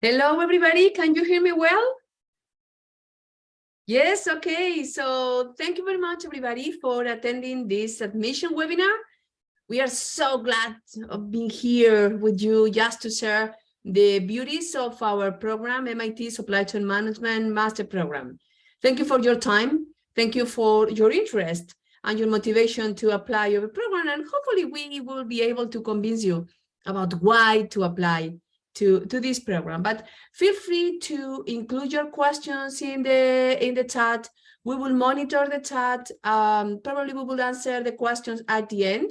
Hello, everybody. Can you hear me well? Yes, okay. So thank you very much, everybody, for attending this admission webinar. We are so glad of being here with you just to share the beauties of our program, MIT Supply Chain Management Master Program. Thank you for your time. Thank you for your interest and your motivation to apply your program. And hopefully we will be able to convince you about why to apply to, to this program. But feel free to include your questions in the in the chat. We will monitor the chat. Um, probably we will answer the questions at the end.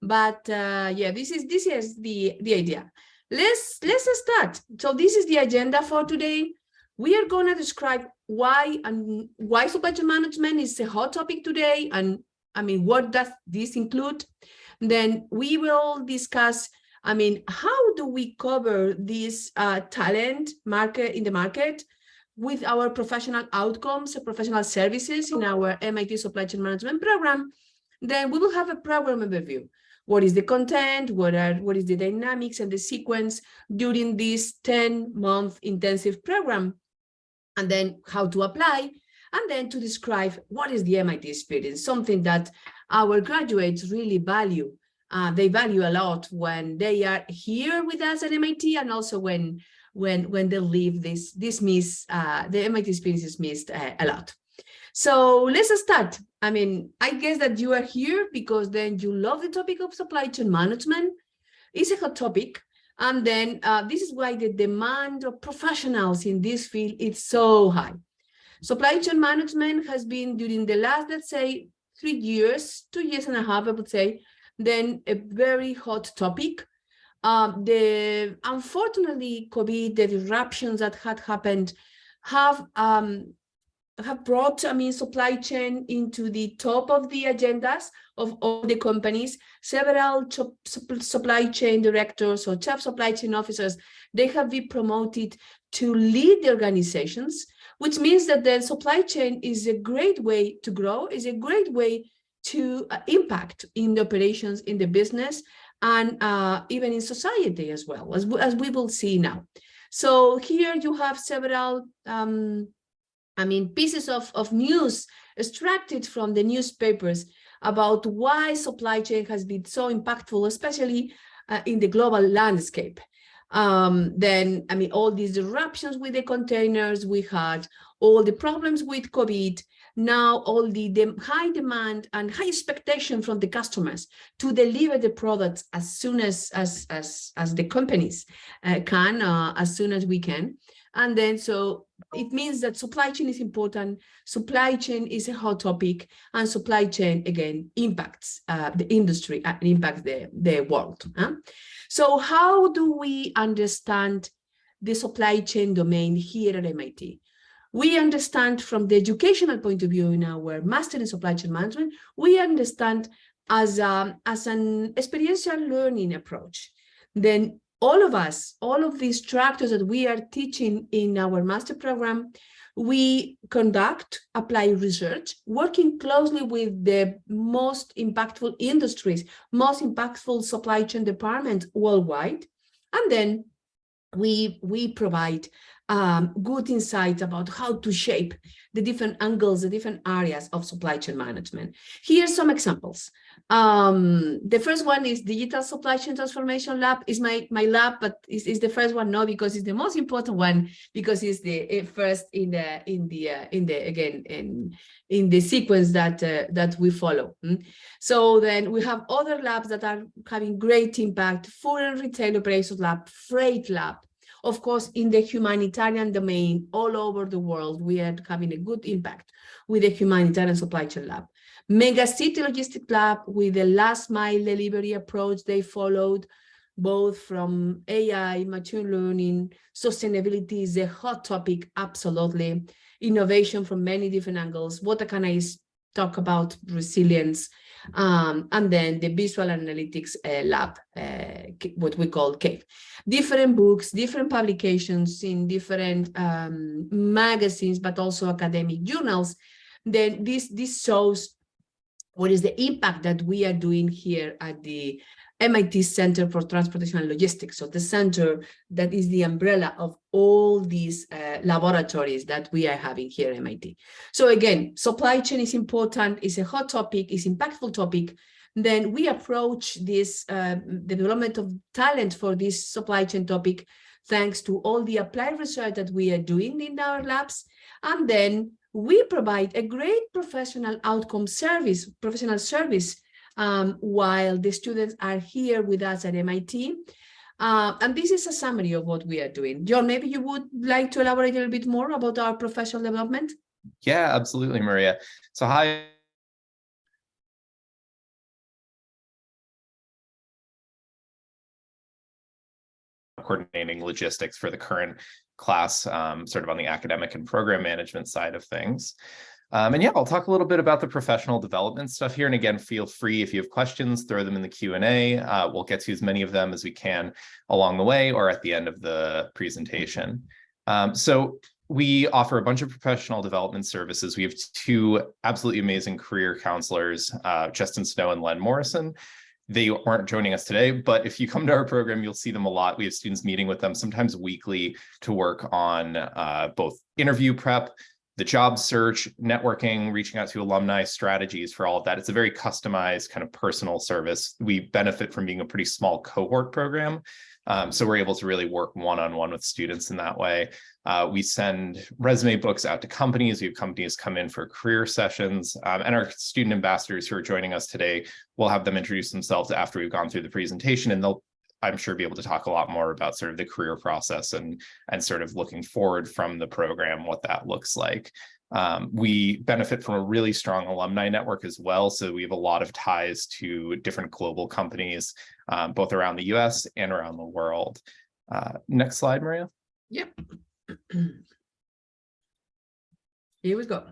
But uh, yeah, this is this is the the idea. Let's let's start. So this is the agenda for today. We are going to describe why and why supply chain management is a hot topic today, and I mean, what does this include? Then we will discuss I mean, how do we cover this uh, talent market in the market with our professional outcomes, professional services in our MIT Supply Chain Management program? Then we will have a program overview. What is the content? What are what is the dynamics and the sequence during this 10-month intensive program? And then how to apply, and then to describe what is the MIT experience, something that our graduates really value uh, they value a lot when they are here with us at MIT and also when when when they leave this this miss uh, the MIT experience is missed uh, a lot. So let's start. I mean, I guess that you are here because then you love the topic of supply chain management. It's a hot topic. And then uh, this is why the demand of professionals in this field is so high. Supply chain management has been during the last, let's say, three years, two years and a half, I would say, then a very hot topic. Um, the unfortunately, COVID, the disruptions that had happened have um, have brought, I mean, supply chain into the top of the agendas of all the companies. Several supply chain directors or chief supply chain officers, they have been promoted to lead the organizations, which means that the supply chain is a great way to grow, is a great way to uh, impact in the operations in the business and uh, even in society as well, as, as we will see now. So here you have several, um, I mean, pieces of, of news extracted from the newspapers about why supply chain has been so impactful, especially uh, in the global landscape. Um, then, I mean, all these disruptions with the containers we had, all the problems with COVID, now all the, the high demand and high expectation from the customers to deliver the products as soon as as as, as the companies uh, can uh, as soon as we can. And then so it means that supply chain is important. Supply chain is a hot topic and supply chain again impacts uh, the industry and impacts the the world huh? so how do we understand the supply chain domain here at MIT we understand from the educational point of view in our master in supply chain management, we understand as, a, as an experiential learning approach. Then all of us, all of these instructors that we are teaching in our master program, we conduct, apply research, working closely with the most impactful industries, most impactful supply chain departments worldwide. And then we, we provide um, good insights about how to shape the different angles, the different areas of supply chain management. Here are some examples. Um, the first one is Digital Supply Chain Transformation Lab is my, my lab, but is, is the first one, no, because it's the most important one, because it's the eh, first in the, in the, uh, in the, again, in, in the sequence that, uh, that we follow. Mm? So then we have other labs that are having great impact, and retail operations lab, freight lab, of course, in the humanitarian domain, all over the world, we are having a good impact with the humanitarian supply chain lab. Mega City Logistic Lab with the last mile delivery approach they followed, both from AI, machine learning, sustainability is a hot topic, absolutely. Innovation from many different angles. What can I talk about? Resilience, um, and then the visual analytics uh, lab, uh, what we call CAVE. Different books, different publications in different um, magazines, but also academic journals. Then this, this shows what is the impact that we are doing here at the MIT Center for Transportation and Logistics. So the center that is the umbrella of all these uh, laboratories that we are having here at MIT. So again, supply chain is important, it's a hot topic, it's impactful topic. Then we approach this uh, development of talent for this supply chain topic thanks to all the applied research that we are doing in our labs. And then we provide a great professional outcome service, professional service, um, while the students are here with us at MIT. Uh, and this is a summary of what we are doing. John, maybe you would like to elaborate a little bit more about our professional development? Yeah, absolutely, Maria. So hi, coordinating logistics for the current class, um, sort of on the academic and program management side of things. Um, and yeah, I'll talk a little bit about the professional development stuff here. And again, feel free if you have questions, throw them in the Q&A. Uh, we'll get to as many of them as we can along the way or at the end of the presentation. Um, so we offer a bunch of professional development services. We have two absolutely amazing career counselors, uh, Justin Snow and Len Morrison. They aren't joining us today, but if you come to our program, you'll see them a lot. We have students meeting with them sometimes weekly to work on uh, both interview prep, the job search, networking, reaching out to alumni strategies for all of that. It's a very customized kind of personal service. We benefit from being a pretty small cohort program. Um, so we're able to really work one-on-one -on -one with students in that way. Uh, we send resume books out to companies. We have companies come in for career sessions um, and our student ambassadors who are joining us today, we'll have them introduce themselves after we've gone through the presentation and they'll I'm sure be able to talk a lot more about sort of the career process and and sort of looking forward from the program, what that looks like. Um, we benefit from a really strong alumni network as well. So we have a lot of ties to different global companies, um, both around the US and around the world. Uh, next slide, Maria. Yep. Here we go.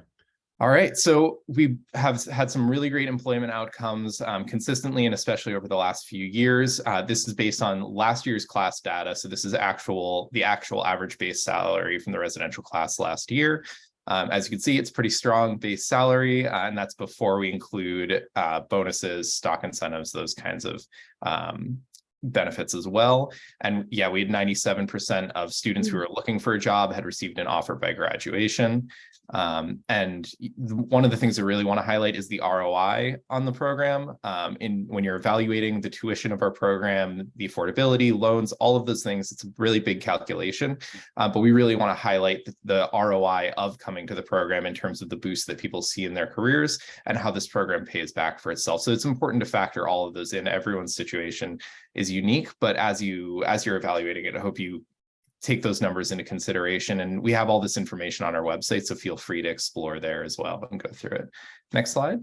All right, so we have had some really great employment outcomes um, consistently and especially over the last few years. Uh, this is based on last year's class data. So this is actual the actual average base salary from the residential class last year. Um, as you can see, it's pretty strong base salary, uh, and that's before we include uh, bonuses, stock incentives, those kinds of um, benefits as well. And yeah, we had 97% of students who hmm. were looking for a job had received an offer by graduation. Um, and one of the things I really want to highlight is the ROI on the program. Um, in when you're evaluating the tuition of our program, the affordability, loans, all of those things, it's a really big calculation. Uh, but we really want to highlight the, the ROI of coming to the program in terms of the boost that people see in their careers and how this program pays back for itself. So it's important to factor all of those in. Everyone's situation is unique, but as you as you're evaluating it, I hope you take those numbers into consideration. And we have all this information on our website, so feel free to explore there as well and go through it. Next slide.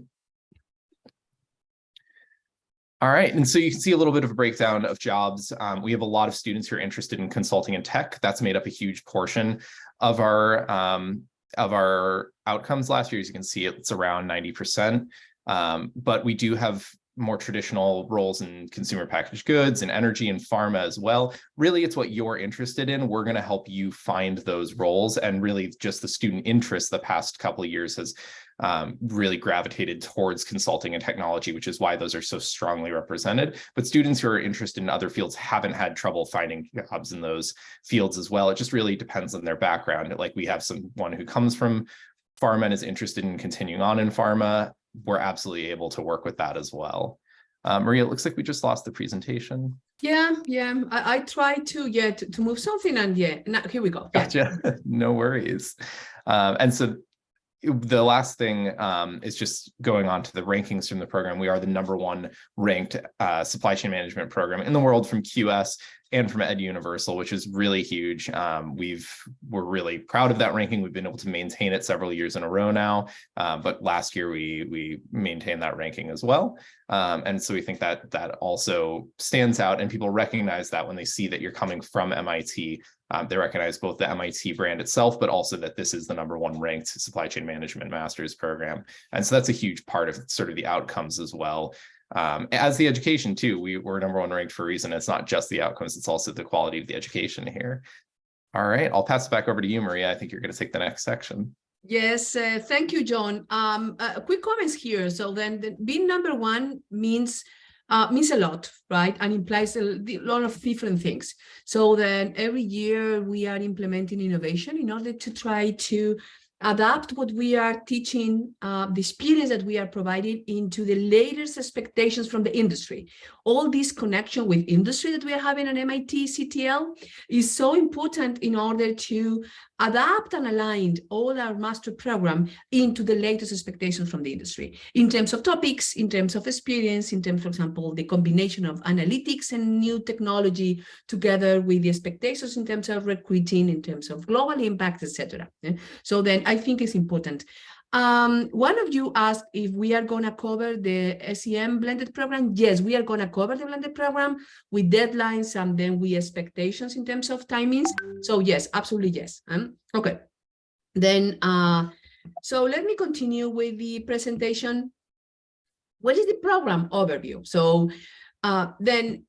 All right, and so you can see a little bit of a breakdown of jobs. Um, we have a lot of students who are interested in consulting and tech. That's made up a huge portion of our um, of our outcomes last year. As you can see, it's around 90%. Um, but we do have more traditional roles in consumer packaged goods and energy and pharma as well. Really, it's what you're interested in. We're going to help you find those roles and really just the student interest the past couple of years has um, really gravitated towards consulting and technology, which is why those are so strongly represented. But students who are interested in other fields haven't had trouble finding jobs in those fields as well. It just really depends on their background. Like we have someone who comes from pharma and is interested in continuing on in pharma we're absolutely able to work with that as well. Uh, Maria, it looks like we just lost the presentation. Yeah, yeah. I, I tried to yeah to, to, move something and yeah, now, here we go. Yeah. Gotcha. no worries. Um, and so the last thing um, is just going on to the rankings from the program. We are the number one ranked uh, supply chain management program in the world from QS and from Eduniversal, which is really huge. Um, we've we're really proud of that ranking. We've been able to maintain it several years in a row now, uh, but last year we we maintained that ranking as well. Um, and so we think that that also stands out, and people recognize that when they see that you're coming from MIT. Um, they recognize both the MIT brand itself, but also that this is the number one ranked supply chain management master's program. And so that's a huge part of sort of the outcomes as well um, as the education too. We were number one ranked for a reason. It's not just the outcomes, it's also the quality of the education here. All right, I'll pass it back over to you, Maria. I think you're going to take the next section. Yes, uh, thank you, John. Um, uh, quick comments here. So then the, being number one means uh, means a lot, right? And implies a lot of different things. So then every year we are implementing innovation in order to try to adapt what we are teaching, uh, the experience that we are providing into the latest expectations from the industry. All this connection with industry that we are having at MIT CTL is so important in order to adapt and align all our master program into the latest expectations from the industry in terms of topics, in terms of experience, in terms, for example, the combination of analytics and new technology together with the expectations in terms of recruiting, in terms of global impact, etc. Eh? So then I think it's important. Um, one of you asked if we are going to cover the SCM blended program. Yes, we are going to cover the blended program with deadlines and then with expectations in terms of timings. So yes, absolutely yes. Um, okay. Then, uh, so let me continue with the presentation. What is the program overview? So uh, then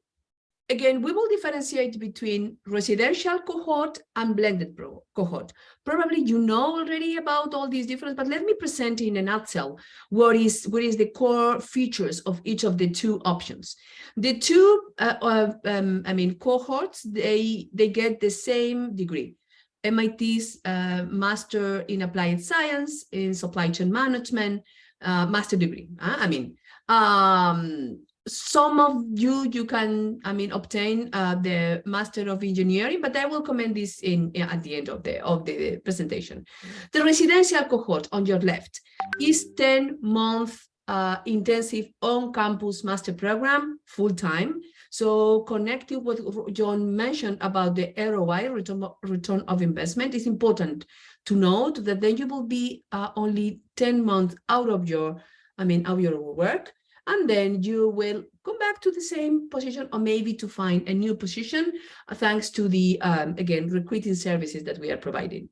Again, we will differentiate between residential cohort and blended cohort. Probably you know already about all these differences, but let me present in a nutshell what is what is the core features of each of the two options. The two, uh, uh, um, I mean, cohorts, they they get the same degree. MIT's uh, Master in Applied Science in Supply Chain Management, uh, master degree. I mean, um, some of you you can i mean obtain uh, the master of engineering but i will comment this in, in, at the end of the of the presentation. The residential cohort on your left is 10 month uh, intensive on-campus master program full-time. So connecting what john mentioned about the roi return, return of investment. Is important to note that then you will be uh, only 10 months out of your i mean out of your work and then you will come back to the same position or maybe to find a new position uh, thanks to the, um, again, recruiting services that we are providing.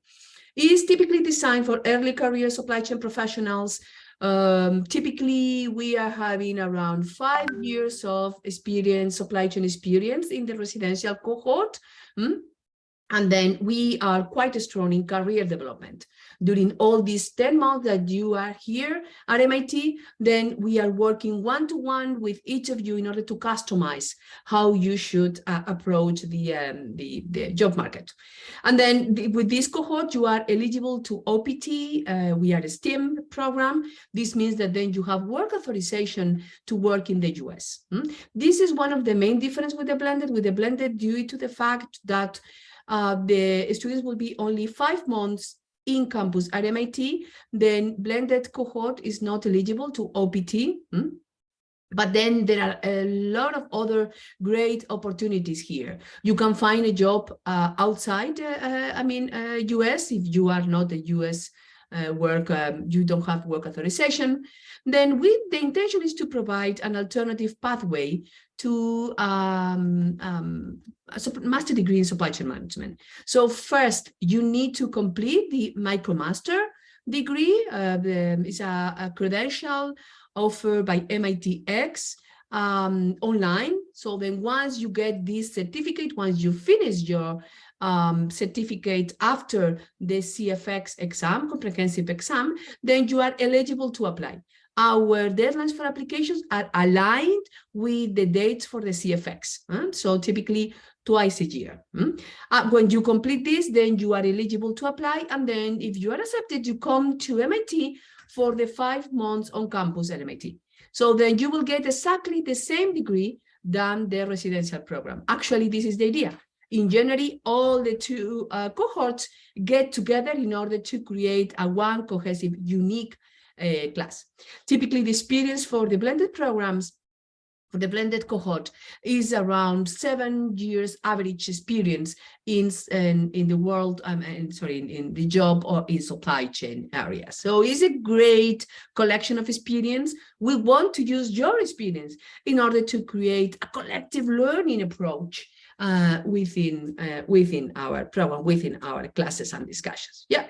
It is typically designed for early career supply chain professionals. Um, typically, we are having around five years of experience, supply chain experience in the residential cohort. Hmm? And then we are quite strong in career development. During all these 10 months that you are here at MIT, then we are working one-to-one -one with each of you in order to customize how you should uh, approach the, um, the, the, job market. And then the, with this cohort, you are eligible to OPT. Uh, we are a STEM program. This means that then you have work authorization to work in the US. Hmm? This is one of the main difference with the blended, with the blended due to the fact that uh, the students will be only five months in campus at MIT, then blended cohort is not eligible to OPT. Hmm? But then there are a lot of other great opportunities here. You can find a job uh, outside, uh, uh I mean, US uh, if you are not a US uh, work, um, you don't have work authorization. Then we, the intention is to provide an alternative pathway to um, um, a master degree in supply chain management. So first, you need to complete the MicroMaster degree. Uh, it's a, a, credential offered by MITx um, online. So then once you get this certificate, once you finish your um, certificate after the CFX exam, comprehensive exam, then you are eligible to apply our deadlines for applications are aligned with the dates for the CFX. Huh? So typically twice a year. Hmm? Uh, when you complete this, then you are eligible to apply. And then if you are accepted, you come to MIT for the five months on campus at MIT. So then you will get exactly the same degree than the residential program. Actually, this is the idea. In January, all the two uh, cohorts get together in order to create a one cohesive, unique uh, class. Typically, the experience for the blended programs for the blended cohort is around seven years average experience in in, in the world um, and sorry in, in the job or in supply chain area so it's a great collection of experience we want to use your experience in order to create a collective learning approach uh, within uh, within our program within our classes and discussions yeah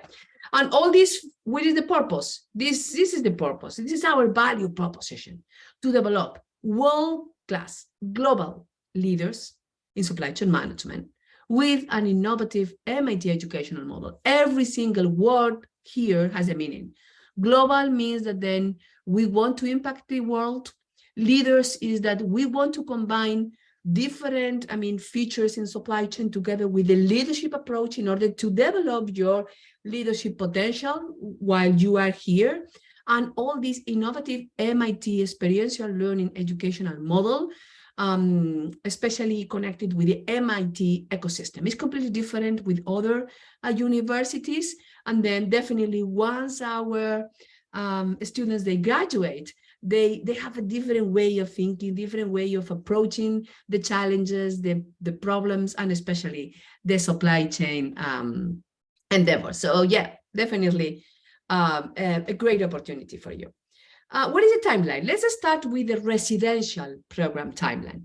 and all this, what is the purpose? This, this is the purpose. This is our value proposition to develop world-class global leaders in supply chain management with an innovative MIT educational model. Every single word here has a meaning. Global means that then we want to impact the world leaders is that we want to combine different, I mean, features in supply chain together with the leadership approach in order to develop your leadership potential while you are here. And all this innovative MIT experiential learning educational model, um, especially connected with the MIT ecosystem. It's completely different with other uh, universities. And then definitely once our um, students, they graduate, they they have a different way of thinking different way of approaching the challenges the the problems and especially the supply chain um endeavor so yeah definitely um, a, a great opportunity for you. Uh, what is the timeline? Let's start with the residential program timeline.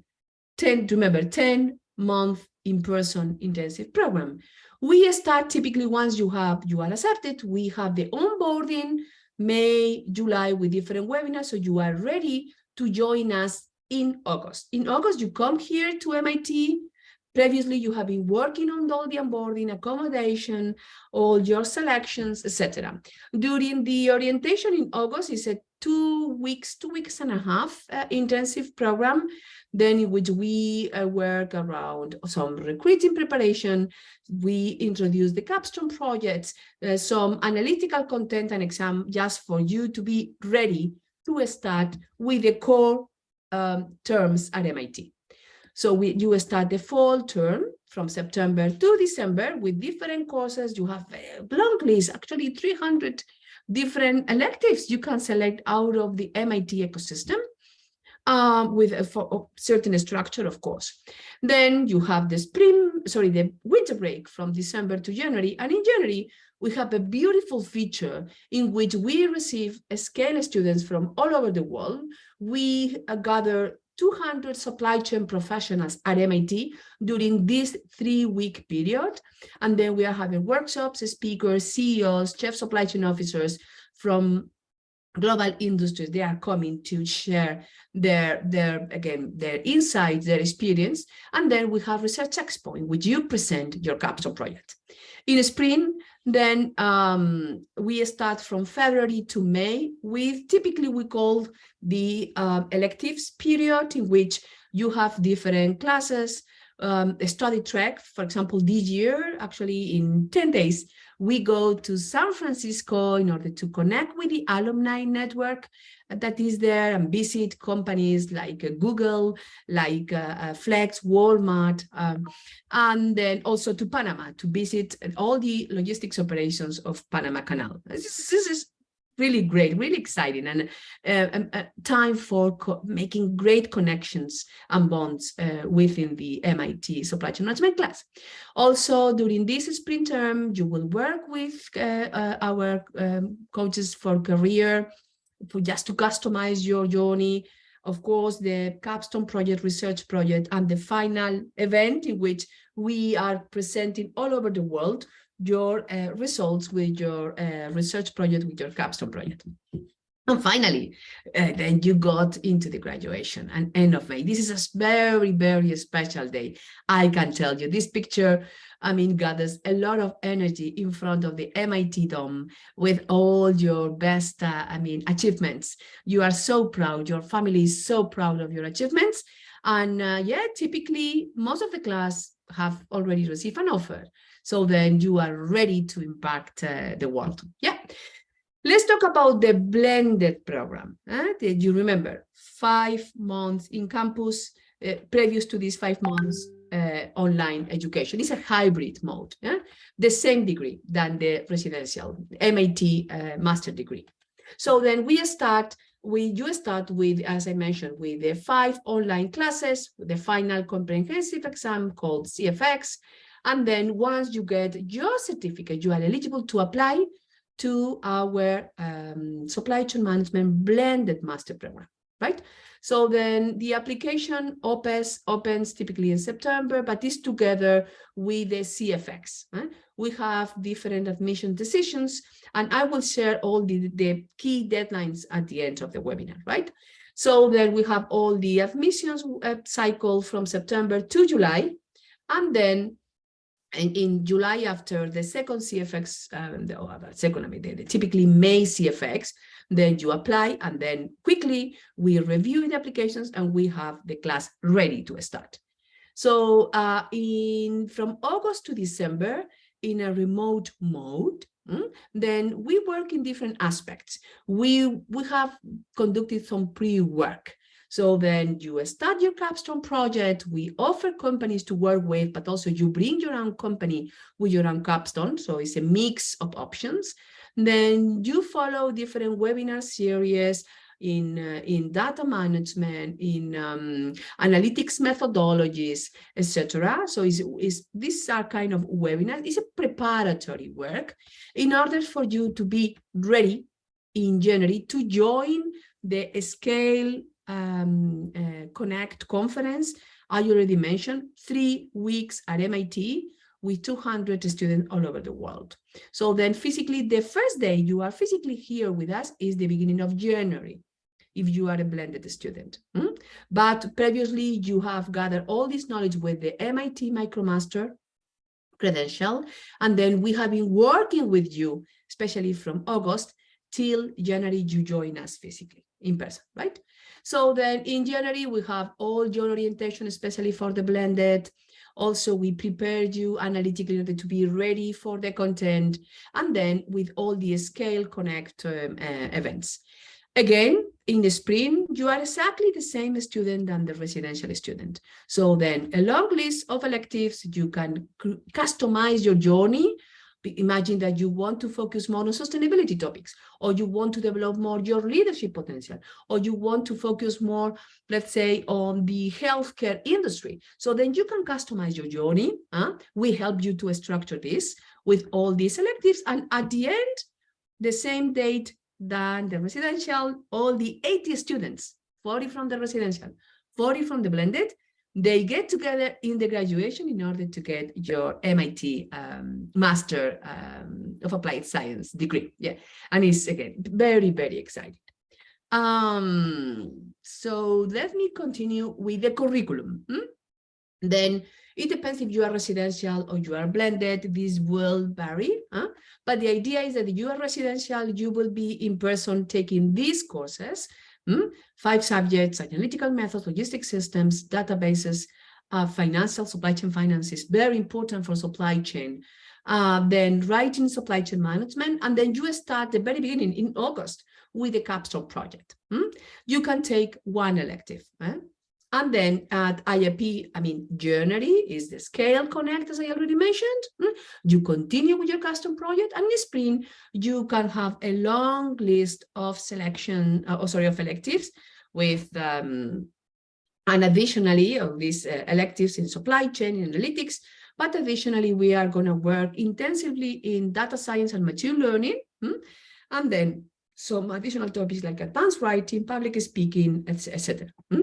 10 remember 10 month in-person intensive program. We start typically once you have you are accepted we have the onboarding May, July with different webinars. So you are ready to join us in August. In August, you come here to MIT. Previously, you have been working on all the onboarding, accommodation, all your selections, etc. During the orientation in August, is a two weeks, two weeks and a half uh, intensive program, then in which we uh, work around some recruiting preparation, we introduce the capstone projects, uh, some analytical content and exam just for you to be ready to start with the core um, terms at MIT. So we, you start the fall term from September to December with different courses. You have a long list, actually 300 different electives you can select out of the MIT ecosystem um, with a, certain structure, of course. Then you have the spring, sorry, the winter break from December to January. And in January, we have a beautiful feature in which we receive scale students from all over the world. We uh, gather 200 supply chain professionals at MIT during this three-week period. And then we are having workshops, speakers, CEOs, chief supply chain officers from global industries. They are coming to share their, their again, their insights, their experience. And then we have Research Expo, in which you present your capstone project. In spring, then um, we start from February to May with typically we call the uh, electives period in which you have different classes, um, a study track. For example, this year, actually in 10 days, we go to San Francisco in order to connect with the alumni network that is there and visit companies like uh, Google, like uh, uh, Flex, Walmart, um, and then also to Panama to visit all the logistics operations of Panama Canal. This, this is really great, really exciting, and uh, time for making great connections and bonds uh, within the MIT supply chain management class. Also, during this spring term, you will work with uh, uh our um, coaches for career for just to customize your journey. Of course, the capstone project, research project, and the final event in which we are presenting all over the world your uh, results with your uh, research project, with your capstone project. And finally, uh, then you got into the graduation and end of May. This is a very, very special day. I can tell you this picture, I mean, gathers a lot of energy in front of the MIT Dome with all your best, uh, I mean, achievements. You are so proud. Your family is so proud of your achievements. And uh, yeah, typically most of the class have already received an offer. So then you are ready to impact uh, the world. Yeah. Let's talk about the blended program. Eh? Did you remember five months in campus, uh, previous to these five months uh, online education. It's a hybrid mode, yeah? the same degree than the residential MIT uh, master degree. So then we start, we you start with, as I mentioned, with the five online classes, the final comprehensive exam called CFX, and then once you get your certificate, you are eligible to apply to our um, supply chain management blended master program, right? So then the application opens, typically in September, but is together with the CFX. We have different admission decisions, and I will share all the, the key deadlines at the end of the webinar, right? So then we have all the admissions uh, cycle from September to July, and then and in July, after the second CFX, um, the, oh, second, I mean, the, the typically May CFX, then you apply and then quickly we review the applications and we have the class ready to start. So uh, in from August to December, in a remote mode, mm, then we work in different aspects. We, we have conducted some pre-work. So then you start your capstone project, we offer companies to work with, but also you bring your own company with your own capstone. So it's a mix of options. Then you follow different webinar series in, uh, in data management, in um, analytics methodologies, etc. So it's, it's, these are kind of webinars. It's a preparatory work in order for you to be ready in January to join the scale um, uh, Connect conference, I already mentioned, three weeks at MIT with 200 students all over the world. So then physically, the first day you are physically here with us is the beginning of January, if you are a blended student. Hmm? But previously, you have gathered all this knowledge with the MIT MicroMaster credential, and then we have been working with you, especially from August till January, you join us physically in person, right? So then in January, we have all your orientation, especially for the blended. Also, we prepared you analytically to be ready for the content, and then with all the Scale Connect um, uh, events. Again, in the spring, you are exactly the same student than the residential student. So then a long list of electives, you can customize your journey Imagine that you want to focus more on sustainability topics, or you want to develop more your leadership potential, or you want to focus more, let's say, on the healthcare industry. So then you can customize your journey. Huh? We help you to structure this with all these electives. And at the end, the same date than the residential, all the 80 students, 40 from the residential, 40 from the blended, they get together in the graduation in order to get your MIT um, Master um, of Applied Science degree. Yeah, and it's again very, very exciting. Um, so let me continue with the curriculum. Hmm? Then it depends if you are residential or you are blended. This will vary. Huh? But the idea is that if you are residential, you will be in person taking these courses Hmm? Five subjects, analytical methods, logistic systems, databases, uh, financial supply chain finance is very important for supply chain. Uh, then writing supply chain management, and then you start the very beginning in August with the capstone project. Hmm? You can take one elective. Eh? And then at IAP, I mean, January is the Scale Connect, as I already mentioned. Hmm? You continue with your custom project, and in spring, you can have a long list of selection, uh, oh, sorry, of electives with, um, and additionally of these uh, electives in supply chain analytics, but additionally, we are going to work intensively in data science and machine learning, hmm? and then some additional topics like advanced writing, public speaking, etc. Hmm?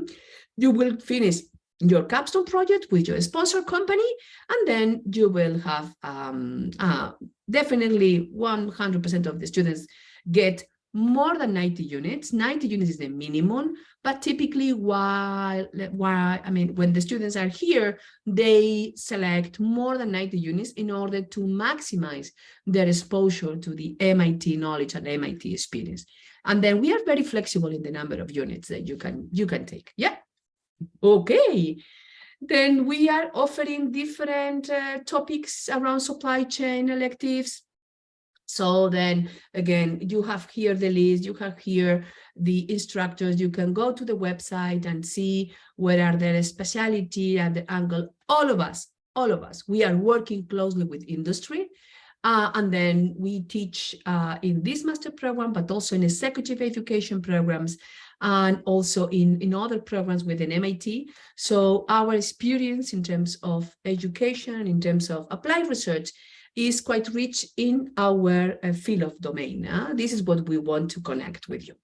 you will finish your capstone project with your sponsor company, and then you will have um, uh, definitely 100% of the students get more than 90 units. 90 units is the minimum, but typically while, while I mean, when the students are here, they select more than 90 units in order to maximize their exposure to the MIT knowledge and MIT experience. And then we are very flexible in the number of units that you can you can take. Yeah. Okay, then we are offering different uh, topics around supply chain electives. So then again, you have here the list, you have here the instructors, you can go to the website and see where are their specialty and the angle. All of us, all of us, we are working closely with industry. Uh, and then we teach uh, in this master program, but also in executive education programs and also in, in other programs within MIT. So our experience in terms of education, in terms of applied research, is quite rich in our uh, field of domain. Uh? This is what we want to connect with you.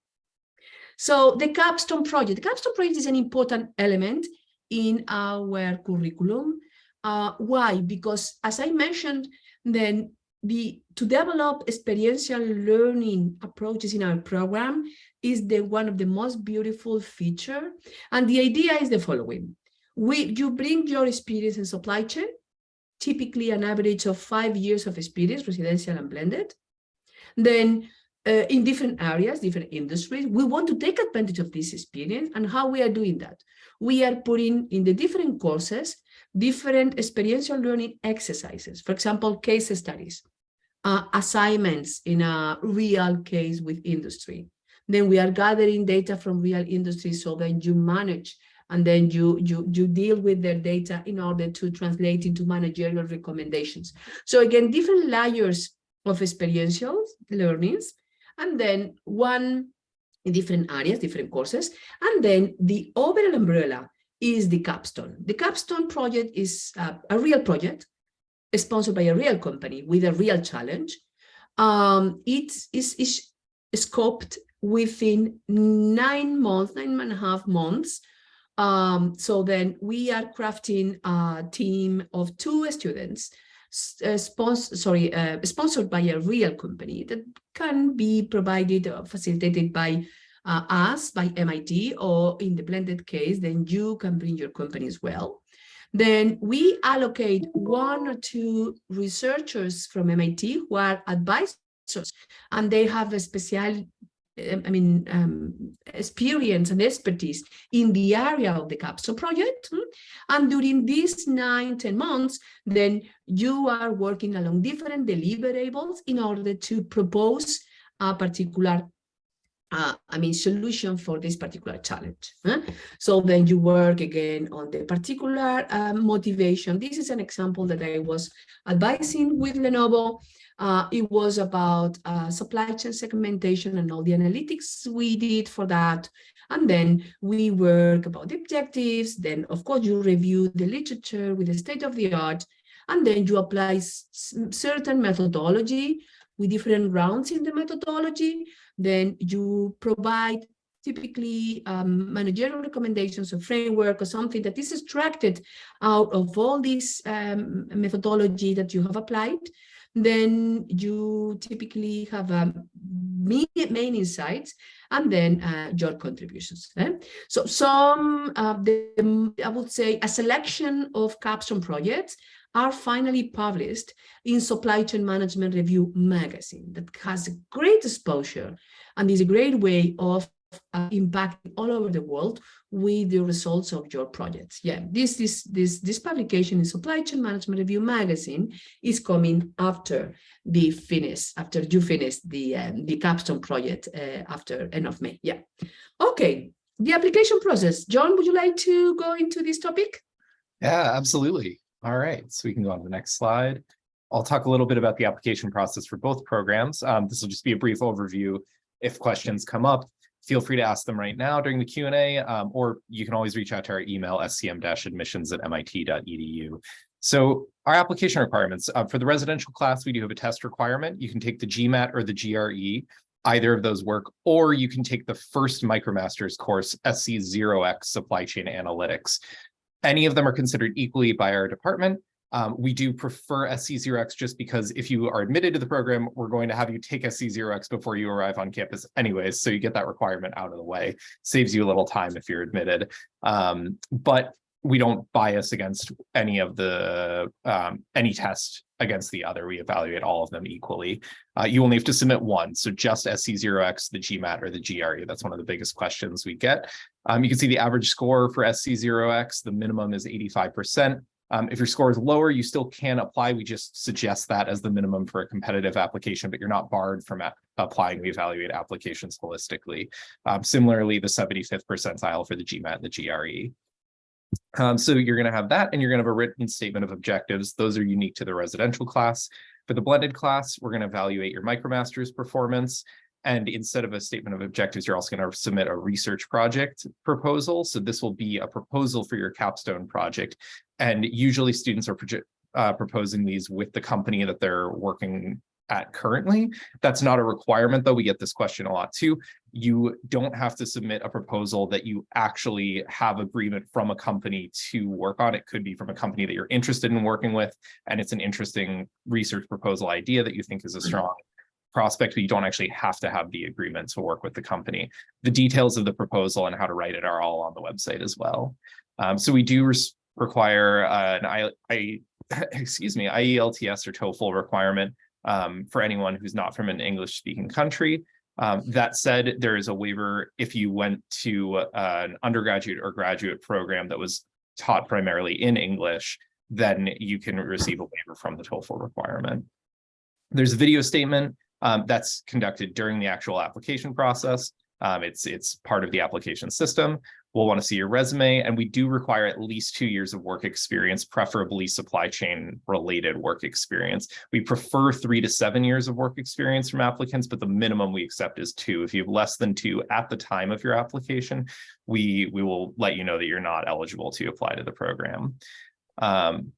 So the capstone project, the capstone project is an important element in our curriculum. Uh, why? Because as I mentioned, then the to develop experiential learning approaches in our program is the one of the most beautiful feature. And the idea is the following. We, you bring your experience in supply chain, typically an average of five years of experience, residential and blended. Then uh, in different areas, different industries, we want to take advantage of this experience and how we are doing that. We are putting in the different courses, different experiential learning exercises, for example, case studies, uh, assignments in a real case with industry. Then we are gathering data from real industry so that you manage and then you, you, you deal with their data in order to translate into managerial recommendations. So again, different layers of experiential learnings, and then one in different areas, different courses, and then the overall umbrella is the capstone. The capstone project is uh, a real project sponsored by a real company with a real challenge. Um, it is, is scoped within nine months, nine and a half months. Um, so then we are crafting a team of two students uh, sorry, uh, sponsored by a real company that can be provided or facilitated by uh, us, by MIT, or in the blended case, then you can bring your company as well. Then we allocate one or two researchers from MIT who are advisors and they have a special I mean, um, experience and expertise in the area of the capstone project. Hmm? And during these nine, 10 months, then you are working along different deliverables in order to propose a particular uh, I mean, solution for this particular challenge. So then you work again on the particular uh, motivation. This is an example that I was advising with Lenovo uh, it was about uh, supply chain segmentation and all the analytics we did for that. And then we work about the objectives. Then, of course, you review the literature with the state of the art. And then you apply certain methodology with different rounds in the methodology. Then you provide typically um, managerial recommendations or framework or something that is extracted out of all this um, methodology that you have applied then you typically have um, main, main insights and then uh, your contributions. Eh? So some, uh, the, I would say, a selection of capstone projects are finally published in Supply Chain Management Review magazine that has great exposure and is a great way of uh, impacting all over the world with the results of your projects. Yeah, this this this this publication in Supply Chain Management Review magazine is coming after the finish, after you finish the um, the capstone project uh, after end of May. Yeah. Okay. The application process. John, would you like to go into this topic? Yeah, absolutely. All right, so we can go on to the next slide. I'll talk a little bit about the application process for both programs. Um, this will just be a brief overview. If questions come up, feel free to ask them right now during the Q&A, um, or you can always reach out to our email, scm-admissions at mit.edu. So our application requirements, uh, for the residential class, we do have a test requirement. You can take the GMAT or the GRE, either of those work, or you can take the first MicroMasters course, SC0X Supply Chain Analytics. Any of them are considered equally by our department. Um, we do prefer SC0X just because if you are admitted to the program, we're going to have you take SC0X before you arrive on campus anyways. So you get that requirement out of the way, saves you a little time if you're admitted. Um, but we don't bias against any of the, um, any test against the other. We evaluate all of them equally. Uh, you only have to submit one. So just SC0X, the GMAT or the GRE. That's one of the biggest questions we get. Um, you can see the average score for SC0X. The minimum is 85%. Um, if your score is lower, you still can apply. We just suggest that as the minimum for a competitive application, but you're not barred from applying. We evaluate applications holistically. Um, similarly, the 75th percentile for the GMAT and the GRE. Um, so you're going to have that, and you're going to have a written statement of objectives. Those are unique to the residential class. For the blended class, we're going to evaluate your MicroMasters performance. And instead of a statement of objectives, you're also going to submit a research project proposal. So this will be a proposal for your capstone project. And usually students are uh, proposing these with the company that they're working at currently. That's not a requirement, though. We get this question a lot too. You don't have to submit a proposal that you actually have agreement from a company to work on. It could be from a company that you're interested in working with, and it's an interesting research proposal idea that you think is a strong prospect, but you don't actually have to have the agreement to work with the company. The details of the proposal and how to write it are all on the website as well. Um, so we do require uh, an I, I excuse me, IELTS or TOEFL requirement um, for anyone who's not from an English speaking country. Um, that said, there is a waiver if you went to uh, an undergraduate or graduate program that was taught primarily in English, then you can receive a waiver from the TOEFL requirement. There's a video statement um, that's conducted during the actual application process. Um, it's, it's part of the application system. We'll want to see your resume, and we do require at least two years of work experience, preferably supply chain related work experience. We prefer three to seven years of work experience from applicants, but the minimum we accept is two. If you have less than two at the time of your application, we, we will let you know that you're not eligible to apply to the program. Um,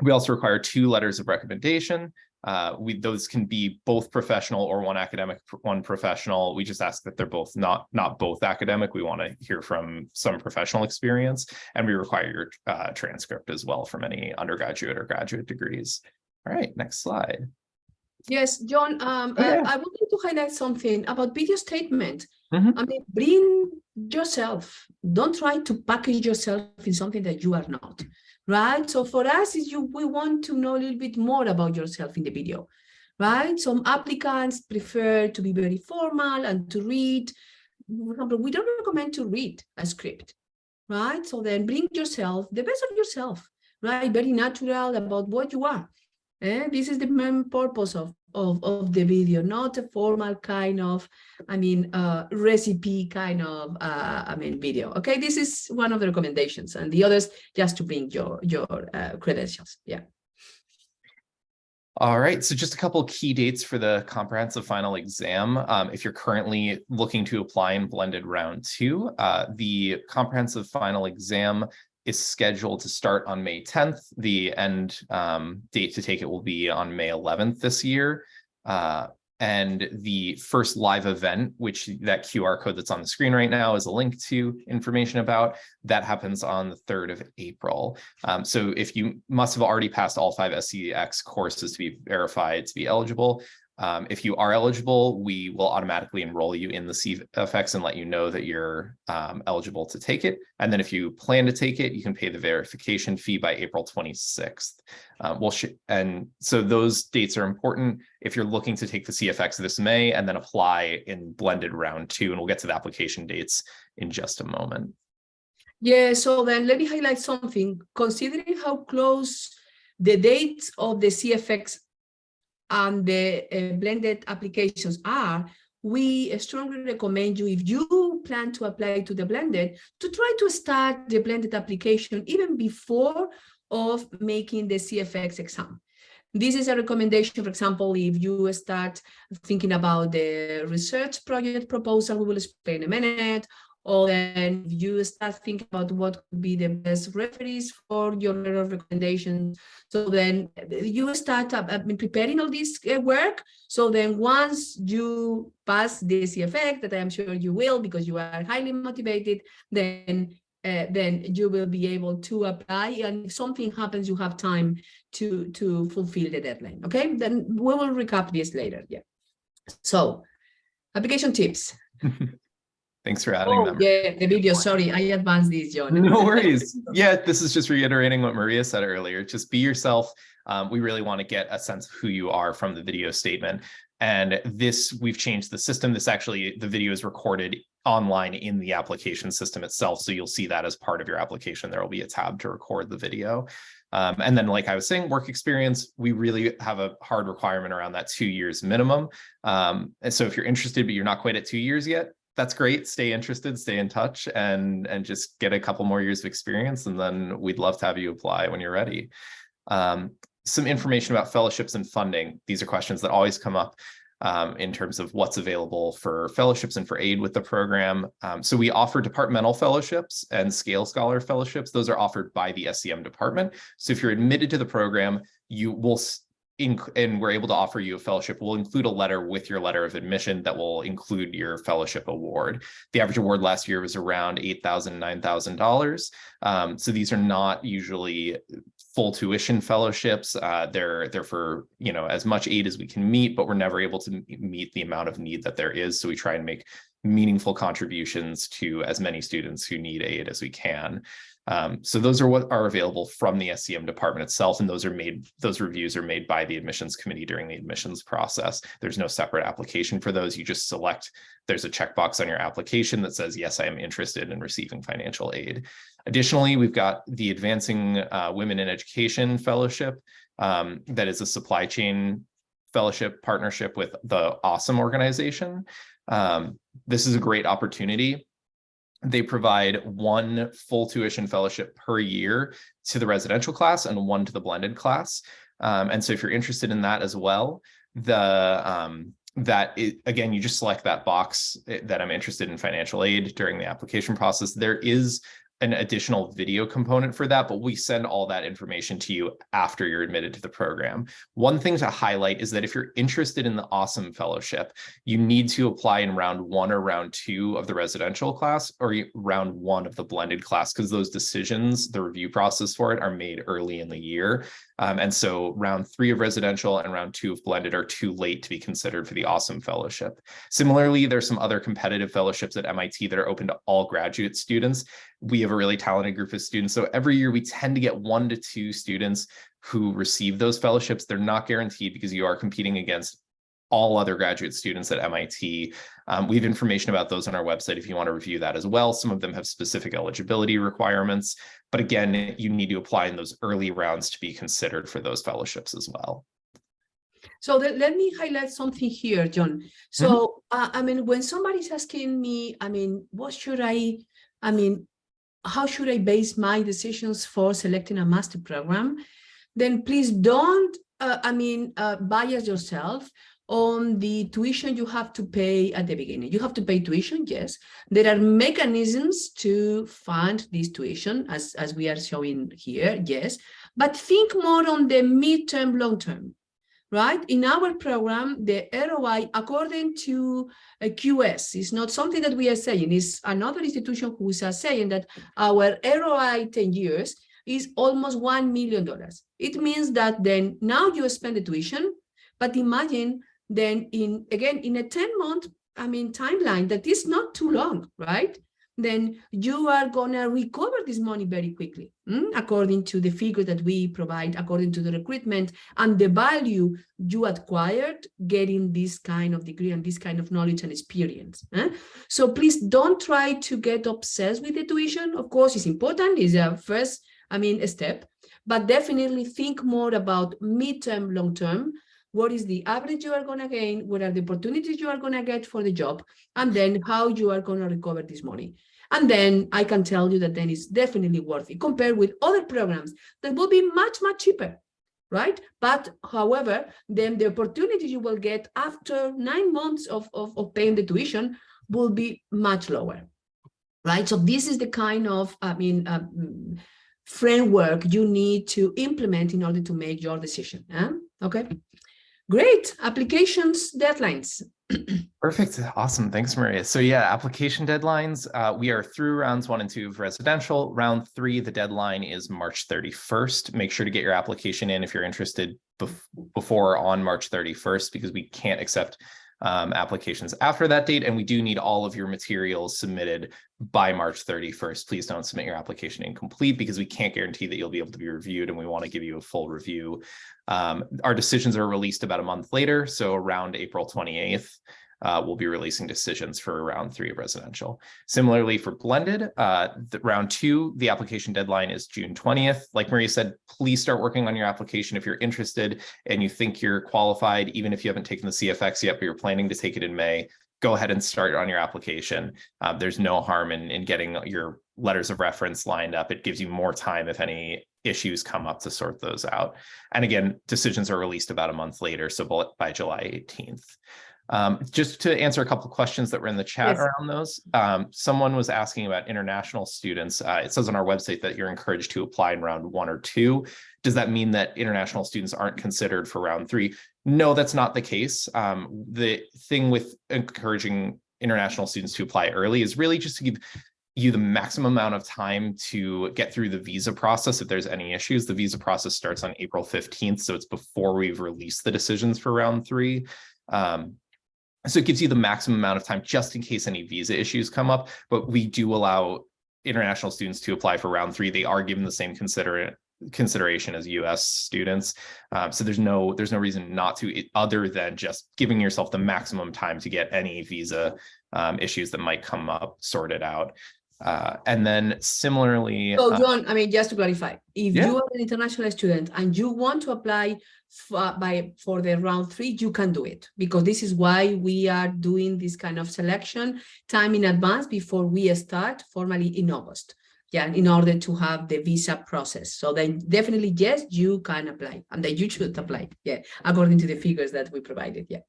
we also require two letters of recommendation. Uh, we those can be both professional or one academic, one professional. We just ask that they're both not not both academic. We want to hear from some professional experience, and we require your uh, transcript as well from any undergraduate or graduate degrees. All right, next slide. Yes, John, um, Oh, yeah. I, I wanted to highlight something about video statement. Mhm. I mean, bring yourself. Don't try to package yourself in something that you are not, right? So for us, is you we want to know a little bit more about yourself in the video, right? Some applicants prefer to be very formal and to read. For example, we don't recommend to read a script, right? So then bring yourself, the best of yourself, right? Very natural about what you are. Eh, this is the main purpose of, of, of the video, not a formal kind of, I mean, uh, recipe kind of, uh, I mean, video. Okay, this is one of the recommendations, and the others just to bring your your uh, credentials. Yeah. All right, so just a couple key dates for the comprehensive final exam. Um, if you're currently looking to apply in blended round two, uh, the comprehensive final exam is scheduled to start on May 10th. The end um, date to take it will be on May 11th this year. Uh, and the first live event, which that QR code that's on the screen right now is a link to information about, that happens on the 3rd of April. Um, so if you must have already passed all five SCX courses to be verified to be eligible, um, if you are eligible, we will automatically enroll you in the CFX and let you know that you're um, eligible to take it. And then if you plan to take it, you can pay the verification fee by April 26th. Uh, we'll and so those dates are important if you're looking to take the CFX this May and then apply in blended round two. And we'll get to the application dates in just a moment. Yeah, so then let me highlight something. Considering how close the dates of the CFX and the uh, blended applications are, we strongly recommend you, if you plan to apply to the blended, to try to start the blended application even before of making the CFX exam. This is a recommendation, for example, if you start thinking about the research project proposal, we will explain in a minute, or then you start thinking about what could be the best referees for your letter of recommendation. So then you start up, uh, preparing all this uh, work. So then once you pass the CFX, that I am sure you will because you are highly motivated, then uh, then you will be able to apply. And if something happens, you have time to to fulfill the deadline. Okay, then we will recap this later. Yeah. So application tips. Thanks for adding Oh, them. yeah, the video. Sorry, I advanced this, John. No worries. Yeah, this is just reiterating what Maria said earlier. Just be yourself. Um, we really want to get a sense of who you are from the video statement. And this, we've changed the system. This actually, the video is recorded online in the application system itself. So you'll see that as part of your application. There will be a tab to record the video. Um, and then, like I was saying, work experience, we really have a hard requirement around that two years minimum. Um, and so if you're interested, but you're not quite at two years yet, that's great. Stay interested, stay in touch, and and just get a couple more years of experience, and then we'd love to have you apply when you're ready. Um, some information about fellowships and funding. These are questions that always come up um, in terms of what's available for fellowships and for aid with the program. Um, so we offer departmental fellowships and scale scholar fellowships. Those are offered by the SCM department. So if you're admitted to the program, you will and we're able to offer you a fellowship, we'll include a letter with your letter of admission that will include your fellowship award. The average award last year was around $8,000, $9,000. Um, so these are not usually full tuition fellowships. Uh, they're, they're for, you know, as much aid as we can meet, but we're never able to meet the amount of need that there is. So we try and make meaningful contributions to as many students who need aid as we can. Um, so those are what are available from the SCM department itself, and those are made, those reviews are made by the admissions committee during the admissions process. There's no separate application for those. You just select, there's a checkbox on your application that says, yes, I am interested in receiving financial aid. Additionally, we've got the Advancing uh, Women in Education Fellowship. Um, that is a supply chain fellowship partnership with the Awesome organization. Um, this is a great opportunity. They provide one full tuition fellowship per year to the residential class and one to the blended class. Um, and so if you're interested in that as well, the um, that it, again, you just select that box eh, that I'm interested in financial aid during the application process. There is an additional video component for that, but we send all that information to you after you're admitted to the program. One thing to highlight is that if you're interested in the Awesome Fellowship, you need to apply in round one or round two of the residential class or round one of the blended class, because those decisions, the review process for it are made early in the year. Um, and so round three of residential and round two of blended are too late to be considered for the Awesome Fellowship. Similarly, there's some other competitive fellowships at MIT that are open to all graduate students we have a really talented group of students. So every year we tend to get one to two students who receive those fellowships. They're not guaranteed because you are competing against all other graduate students at MIT. Um, we have information about those on our website if you want to review that as well. Some of them have specific eligibility requirements, but again, you need to apply in those early rounds to be considered for those fellowships as well. So let me highlight something here, John. So, mm -hmm. uh, I mean, when somebody's asking me, I mean, what should I, I mean, how should I base my decisions for selecting a master program, then please don't, uh, I mean, uh, bias yourself on the tuition you have to pay at the beginning. You have to pay tuition, yes. There are mechanisms to fund this tuition, as, as we are showing here, yes. But think more on the midterm, long term right? In our program, the ROI, according to uh, QS, is not something that we are saying, it's another institution who is saying that our ROI 10 years is almost $1 million. It means that then now you spend the tuition, but imagine then in, again, in a 10 month, I mean, timeline that is not too long, right? then you are going to recover this money very quickly, mm? according to the figure that we provide, according to the recruitment and the value you acquired getting this kind of degree and this kind of knowledge and experience. Eh? So please don't try to get obsessed with the tuition. Of course, it's important, it's a first, I mean, a step, but definitely think more about midterm, long term, what is the average you are going to gain, what are the opportunities you are going to get for the job, and then how you are going to recover this money. And then I can tell you that then it's definitely worth it compared with other programs that will be much, much cheaper, right? But however, then the opportunities you will get after nine months of, of, of paying the tuition will be much lower, right? So this is the kind of, I mean, um, framework you need to implement in order to make your decision. Huh? Okay, great. Applications, deadlines. Perfect. Awesome. Thanks, Maria. So yeah, application deadlines. Uh, we are through rounds one and two of residential. Round three, the deadline is March 31st. Make sure to get your application in if you're interested bef before on March 31st, because we can't accept um, applications after that date. And we do need all of your materials submitted by March 31st. Please don't submit your application incomplete because we can't guarantee that you'll be able to be reviewed and we want to give you a full review. Um, our decisions are released about a month later, so around April 28th uh, we'll be releasing decisions for round three of residential. Similarly for blended, uh, round two, the application deadline is June 20th. Like Maria said, please start working on your application if you're interested and you think you're qualified, even if you haven't taken the CFX yet, but you're planning to take it in May, go ahead and start on your application. Uh, there's no harm in, in getting your letters of reference lined up. It gives you more time if any issues come up to sort those out. And again, decisions are released about a month later, so by July 18th. Um, just to answer a couple of questions that were in the chat yes. around those, um, someone was asking about international students. Uh, it says on our website that you're encouraged to apply in round one or two. Does that mean that international students aren't considered for round three? No, that's not the case. Um, the thing with encouraging international students to apply early is really just to give you the maximum amount of time to get through the visa process if there's any issues. The visa process starts on April 15th, so it's before we've released the decisions for round three. Um, so it gives you the maximum amount of time just in case any visa issues come up, but we do allow international students to apply for round three, they are given the same consider consideration as US students. Um, so there's no there's no reason not to other than just giving yourself the maximum time to get any visa um, issues that might come up sorted out. Uh, and then similarly, So uh, John, I mean, just to clarify, if Yeah. you are an international student and you want to apply for, by, for the round three, you can do it because this is why we are doing this kind of selection time in advance before we start formally in August. Yeah, in order to have the visa process. So then definitely, yes, you can apply and then you should apply. Yeah, according to the figures that we provided. Yeah.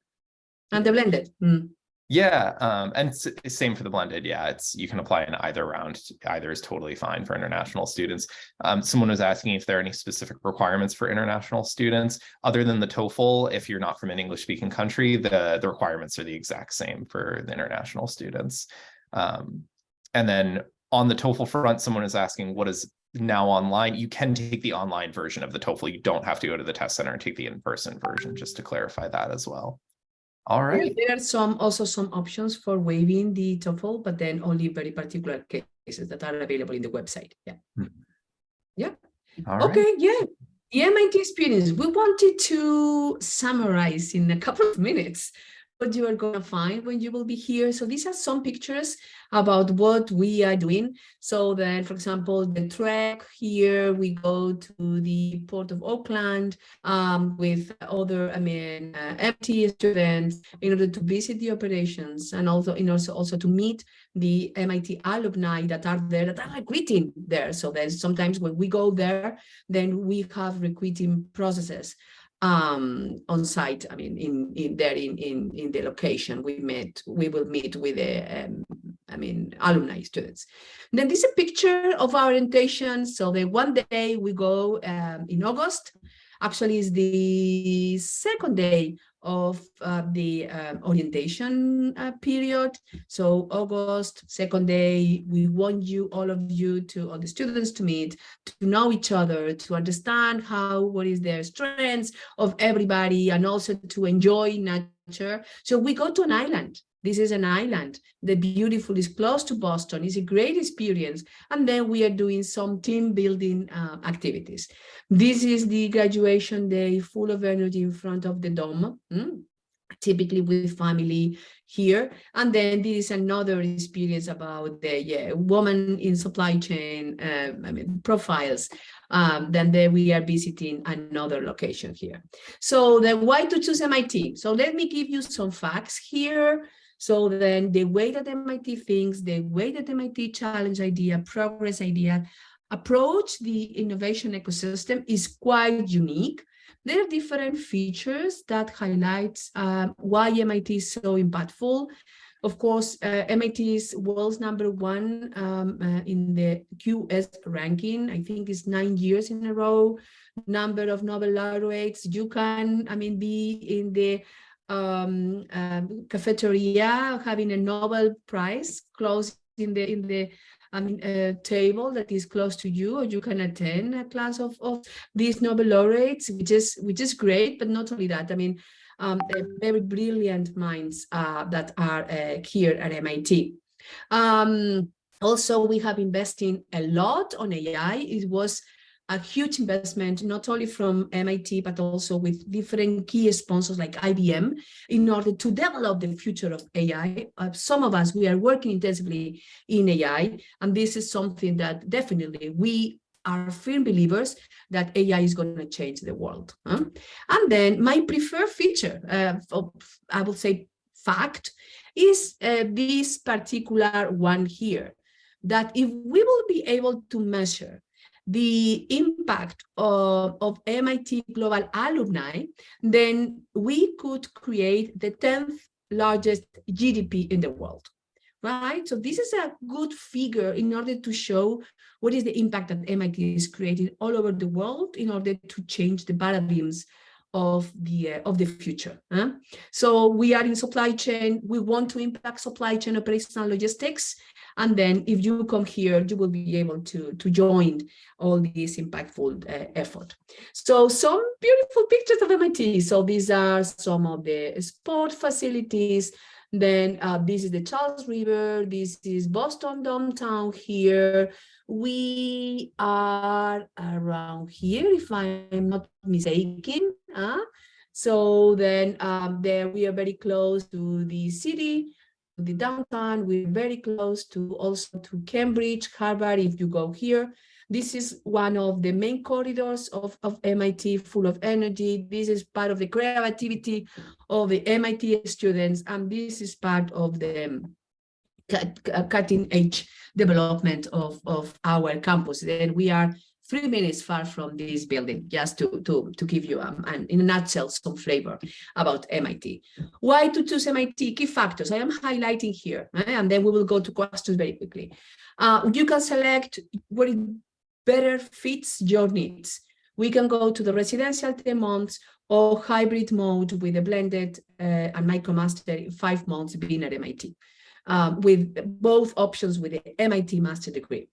And the blended. mm. Yeah, um, and same for the blended. Yeah, it's you can apply in either round. Either is totally fine for international students. Um, someone was asking if there are any specific requirements for international students other than the TOEFL. If you're not from an English-speaking country, the the requirements are the exact same for the international students. Um, and then on the TOEFL front, someone is asking what is now online. You can take the online version of the TOEFL. You don't have to go to the test center and take the in-person version. Just to clarify that as well. All right. There are some also some options for waiving the TOEFL, but then only very particular cases that are available in the website. Yeah. Hmm. All right. Okay, yeah. The MIT experience, we wanted to summarize in a couple of minutes what you are going to find when you will be here. So these are some pictures about what we are doing. So then, for example, the trek here, we go to the Port of Oakland um, with other, I mean, uh, students in order to visit the operations and also in also, also to meet the MIT alumni that are there, that are recruiting there. So then sometimes when we go there, then we have recruiting processes um on site i mean in in there in in in the location. We met we will meet with the um, i mean alumni students. Then this is a picture of our orientation. So the one day we go um, in august actually is the second day of uh, the um, orientation uh, period. So August, second day, we want you, all of you to, all the students to meet, to know each other, to understand how, what is their strengths of everybody, and also to enjoy nature. So we go to an island. This is an island. The beautiful is close to Boston. It's a great experience. And then we are doing some team building uh, activities. This is the graduation day full of energy in front of the dome. mm, typically with family here and then this is another experience about the yeah, woman in supply chain um, i mean profiles um, then there we are visiting another location here so then why to choose mit so let me give you some facts here so then the way that MIT thinks, the way that MIT challenge idea, progress idea, approach the innovation ecosystem is quite unique. There are different features that highlights uh, why MIT is so impactful. Of course, uh, MIT is world's number one um, uh, in the QS ranking. I think it's nine years in a row. Number of Nobel laureates. You can, I mean, be in the um, um, cafeteria having a Nobel Prize close in the in the I mean, a table that is close to you, or you can attend a class of, of these Nobel laureates, which is which is great. But not only that, I mean, um, very brilliant minds uh, that are uh, here at MIT. Um, also, we have investing a lot on AI. It was a huge investment, not only from MIT, but also with different key sponsors like IBM in order to develop the future of AI. Uh, some of us, we are working intensively in AI, and this is something that definitely we are firm believers that AI is going to change the world. Huh? And then my preferred feature, uh, I will say fact, is uh, this particular one here, that if we will be able to measure the impact of, of MIT Global Alumni, then we could create the 10th largest GDP in the world, right? So this is a good figure in order to show what is the impact that MIT is creating all over the world in order to change the paradigms of the uh, of the future. Huh? So we are in supply chain. We want to impact supply chain operational logistics. And then if you come here, you will be able to, to join all this impactful uh, effort. So some beautiful pictures of MIT. So these are some of the sport facilities, Then uh, this is the Charles River. This is Boston downtown here. We are around here, if I'm not mistaken. Uh, so then um, there we are very close to the city, the downtown. We're very close to also to Cambridge, Harvard, if you go here. This is one of the main corridors of, of MIT, full of energy. This is part of the creativity of the MIT students, and this is part of the um, cutting edge development of, of our campus. And we are three minutes far from this building, just to, to, to give you, um, in a nutshell, some flavor about MIT. Why to choose MIT? Key factors I am highlighting here, eh? and then we will go to questions very quickly. Uh, you can select what better fits your needs. We can go to the residential 10 months or hybrid mode with a blended uh, and MicroMaster in five months being at MIT, um, with both options with the MIT master degree.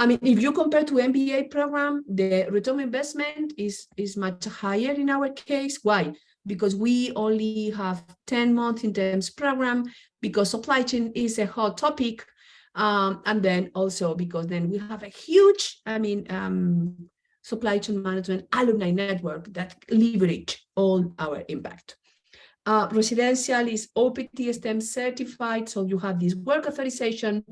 I mean, if you compare to MBA program, the return investment is, is much higher in our case. Why? Because we only have 10 months in terms program, because supply chain is a hot topic um, and then also because then we have a huge, I mean, um, supply chain management alumni network that leverage all our impact. Uh, residential is OPT STEM certified, so you have this work authorization.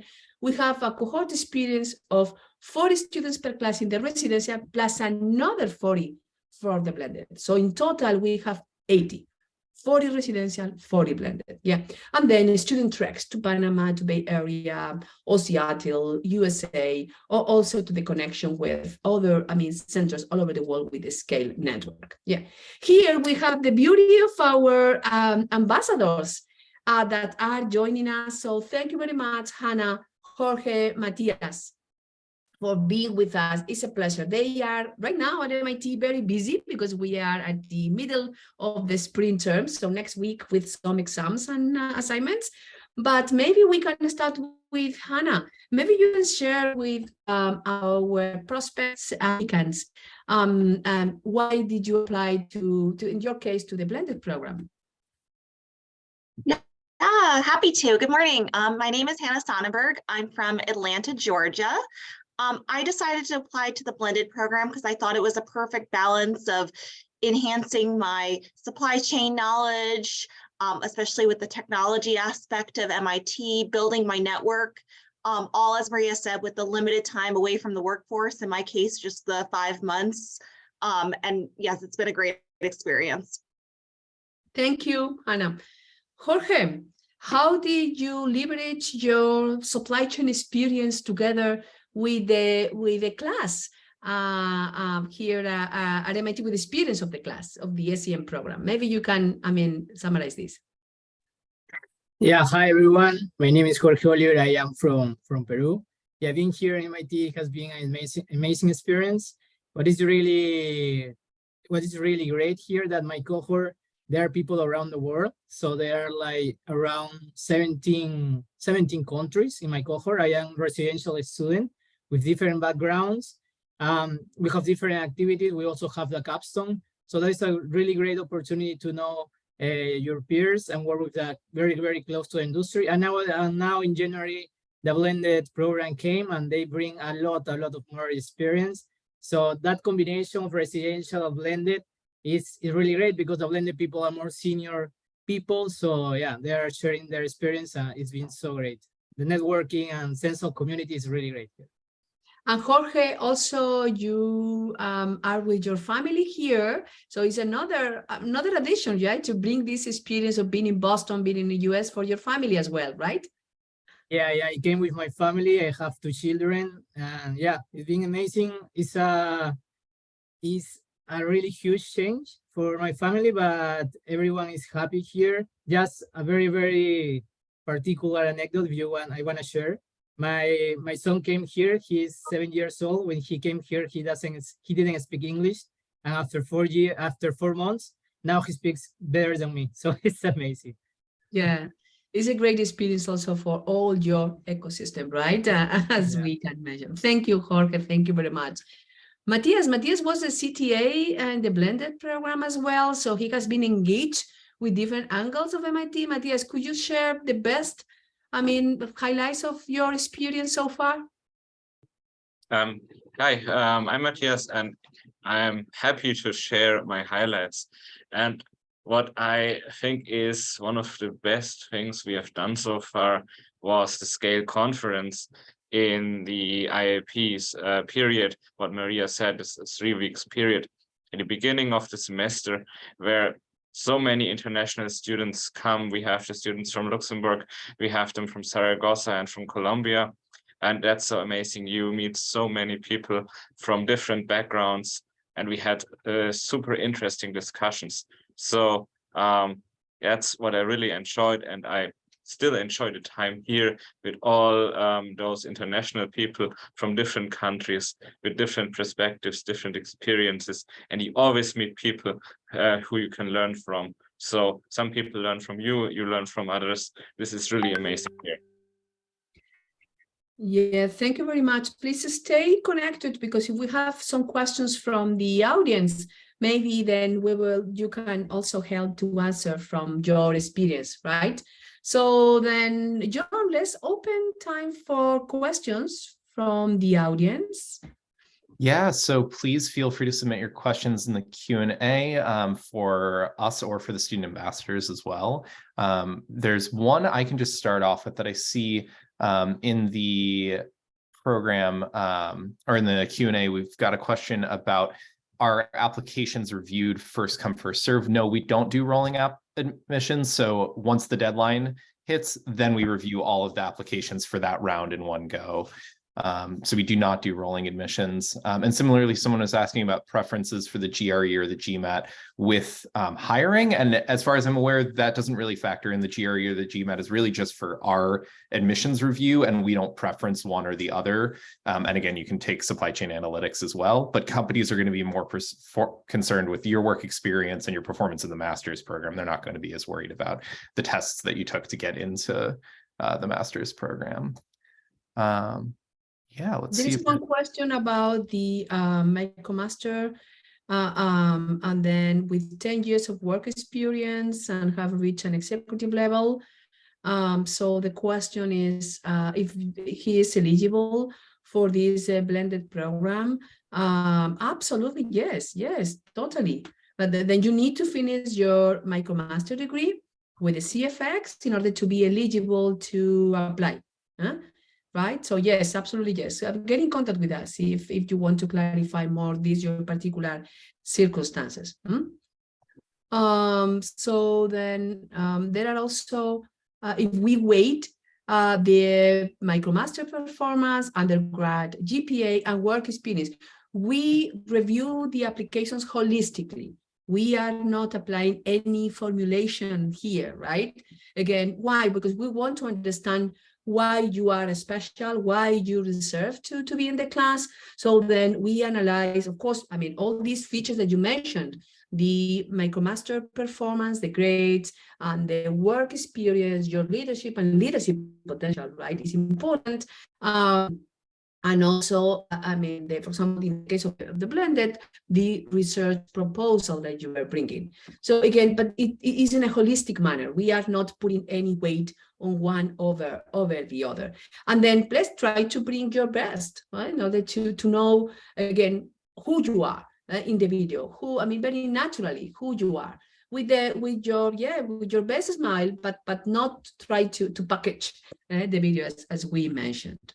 We have a cohort experience of 40 students per class in the residential plus another 40 for the blended. So in total, we have 80. 40 residential, 40 blended. Yeah. And then student treks to Panama, to Bay Area, or Seattle, USA, or also to the connection with other, I mean, centers all over the world with the scale network. Yeah. Here we have the beauty of our um, ambassadors uh, that are joining us. So thank you very much, Hannah, Jorge, Matias for being with us. It's a pleasure. They are right now at MIT very busy because we are at the middle of the spring term. So next week with some exams and uh, assignments. But maybe we can start with Hannah. Maybe you can share with um, our prospects applicants. Um, um, why did you apply to, to, in your case, to the blended program? Yeah, happy to. Good morning. Um, my name is Hannah Sonnenberg. I'm from Atlanta, Georgia. Um, I decided to apply to the blended program because I thought it was a perfect balance of enhancing my supply chain knowledge, um, especially with the technology aspect of MIT, building my network, um, all as Maria said, with the limited time away from the workforce, in my case, just the five months. Um, and yes, it's been a great experience. Thank you, Anna. Jorge, how did you leverage your supply chain experience together with the with the class uh, um, here uh, uh, at MIT with the experience of the class of the SCM program. Maybe you can, I mean, summarize this. Yeah, hi everyone. My name is Jorge Oliver. I am from from Peru. Yeah, being here at MIT has been an amazing amazing experience. What is really what is really great here that my cohort there are people around the world. So there are like around 17, 17 countries in my cohort. I am residential student with different backgrounds. Um, we have different activities. We also have the capstone. So that is a really great opportunity to know uh, your peers and work with that very, very close to industry. And now, uh, now in January, the blended program came and they bring a lot, a lot of more experience. So that combination of residential and blended is, is really great because the blended people are more senior people. So yeah, they are sharing their experience. Uh, it's been so great. The networking and sense of community is really great. And Jorge, also you um, are with your family here. So it's another another addition, right? To bring this experience of being in Boston, being in the US for your family as well, right? Yeah, yeah, I came with my family. I have two children and yeah, it's been amazing. It's a, it's a really huge change for my family, but everyone is happy here. Just a very, very particular anecdote if you want, I want to share my my son came here. He's seven years old. When he came here he doesn't he didn't speak english. And after four year after four months now he speaks better than me. So it's amazing. Yeah. It's a great experience also for all your ecosystem right? Uh, as yeah. we can measure. Thank you jorge. Thank you very much. Matthias, Matthias was a CTA and the blended program as well. So he has been engaged with different angles of MIT. Matthias, could you share the best, I mean, the highlights of your experience so far? Um, hi, um, I'm Matthias and I'm happy to share my highlights. And what I think is one of the best things we have done so far was the scale conference in the IAP's uh, period, what Maria said is a three weeks period in the beginning of the semester where so many international students come. We have the students from Luxembourg, we have them from Saragossa and from Colombia. And that's so amazing. You meet so many people from different backgrounds and we had uh, super interesting discussions. So um, that's what I really enjoyed and I still enjoy the time here with all um, those international people from different countries with different perspectives, different experiences, and you always meet people uh, who you can learn from. So some people learn from you, you learn from others. This is really amazing here. Yeah, thank you very much. Please stay connected because if we have some questions from the audience, maybe then we will, you can also help to answer from your experience, right? So then, John, let's open time for questions from the audience. Yeah, so please feel free to submit your questions in the Q&A um, for us or for the student ambassadors as well. Um, there's one I can just start off with that I see um, in the program um, or in the Q&A, we've got a question about our applications reviewed first come first serve. No, we don't do rolling app admissions. So once the deadline hits, then we review all of the applications for that round in one go. Um, so we do not do rolling admissions. Um, and similarly, someone was asking about preferences for the GRE or the GMAT with um, hiring. And as far as I'm aware, that doesn't really factor in the GRE or the GMAT is really just for our admissions review and we don't preference one or the other. Um, and again, you can take supply chain analytics as well, but companies are going to be more concerned with your work experience and your performance in the master's program. They're not going to be as worried about the tests that you took to get into uh, the master's program. Um, yeah, let's There see. is one question about the uh, MicroMaster, uh, um, and then with 10 years of work experience and have reached an executive level. Um, so the question is uh, if he is eligible for this uh, blended program. Um, absolutely, yes, yes, totally. But th- then you need to finish your MicroMaster degree with the CFX in order to be eligible to apply. huh? Right? So yes, absolutely yes. Get in contact with us if, if you want to clarify more these your particular circumstances. hmm? Um, so then um, there are also, uh, if we wait, uh, the MicroMaster performance, undergrad, GPA, and work experience, we review the applications holistically. We are not applying any formulation here, right? Again, why? Because we want to understand why you are special, why you deserve to, to be in the class. So then we analyze, of course, I mean, all these features that you mentioned, the MicroMaster performance, the grades, and the work experience, your leadership and leadership potential, right, is important. Um, and also, I mean, the, for example, in the case of the blended, the research proposal that you are bringing. So again, but it, it is in a holistic manner. We are not putting any weight on one over over the other. And then let's try to bring your best, right? In order to to know again who you are uh, in the video, who I mean, very naturally who you are with the with your yeah with your best smile, but but not try to to package uh, the video as, as we mentioned.